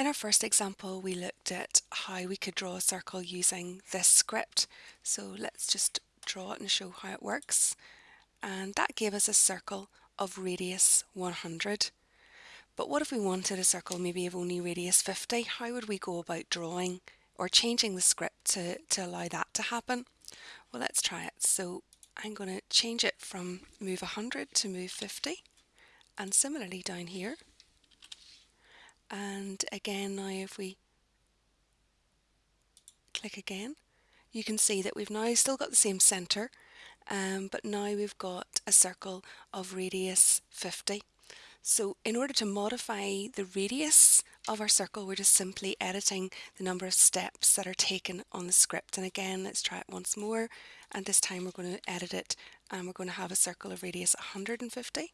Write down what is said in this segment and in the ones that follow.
In our first example we looked at how we could draw a circle using this script. So let's just draw it and show how it works. And that gave us a circle of radius 100 but what if we wanted a circle maybe of only radius 50 how would we go about drawing or changing the script to, to allow that to happen? Well let's try it. So I'm going to change it from move 100 to move 50 and similarly down here and again now if we click again you can see that we've now still got the same center um, but now we've got a circle of radius 50 so in order to modify the radius of our circle we're just simply editing the number of steps that are taken on the script. And again let's try it once more. And this time we're going to edit it and we're going to have a circle of radius 150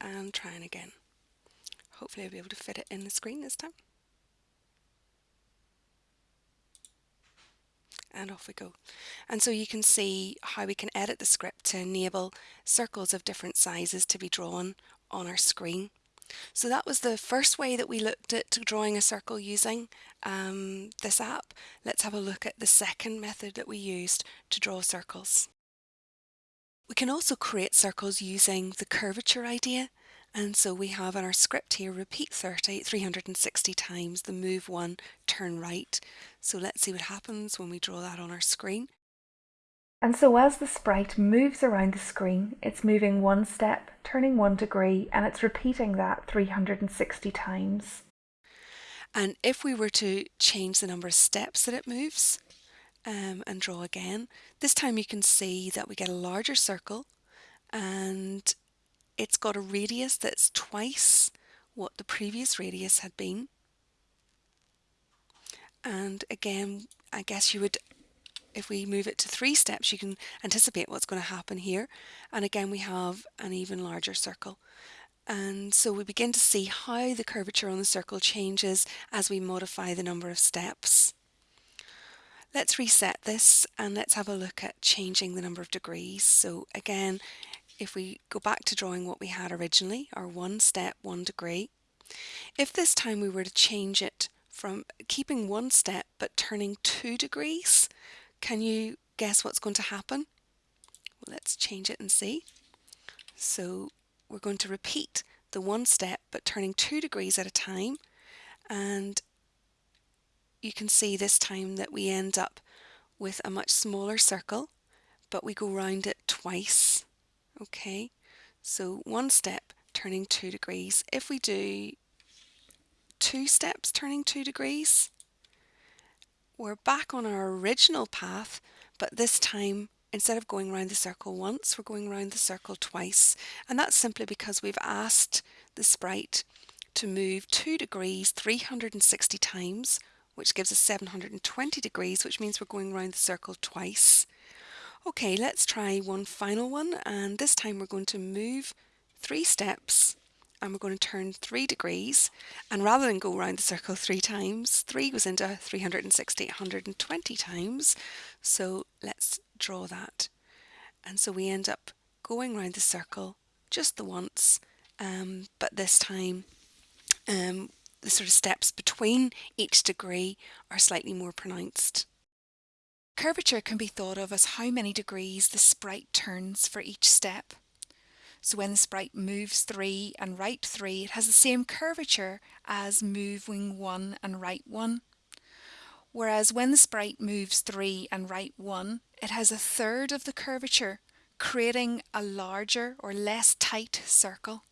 and trying again Hopefully I'll be able to fit it in the screen this time. and off we go. And so you can see how we can edit the script to enable circles of different sizes to be drawn on our screen. So that was the first way that we looked at drawing a circle using um, this app. Let's have a look at the second method that we used to draw circles. We can also create circles using the curvature idea and so we have in our script here, repeat 30, 360 times the move one, turn right. So let's see what happens when we draw that on our screen. And so as the sprite moves around the screen, it's moving one step, turning one degree, and it's repeating that 360 times. And if we were to change the number of steps that it moves um, and draw again, this time you can see that we get a larger circle and it's got a radius that's twice what the previous radius had been. And again, I guess you would, if we move it to three steps, you can anticipate what's going to happen here. And again, we have an even larger circle. And so we begin to see how the curvature on the circle changes as we modify the number of steps. Let's reset this and let's have a look at changing the number of degrees. So again, if we go back to drawing what we had originally, our one step, one degree, if this time we were to change it from keeping one step but turning two degrees, can you guess what's going to happen? Well, let's change it and see. So we're going to repeat the one step but turning two degrees at a time and you can see this time that we end up with a much smaller circle but we go round it twice Okay, so one step turning two degrees. If we do two steps turning two degrees, we're back on our original path, but this time instead of going around the circle once, we're going around the circle twice. And that's simply because we've asked the sprite to move 2 degrees 360 times, which gives us 720 degrees, which means we're going around the circle twice. Okay, let's try one final one and this time we're going to move three steps and we're going to turn three degrees and rather than go around the circle three times, three goes into 360, 120 times. So let's draw that. And so we end up going around the circle just the once, um, but this time um, the sort of steps between each degree are slightly more pronounced. Curvature can be thought of as how many degrees the sprite turns for each step. So when the sprite moves 3 and right 3, it has the same curvature as moving 1 and right 1. Whereas when the sprite moves 3 and right 1, it has a third of the curvature, creating a larger or less tight circle.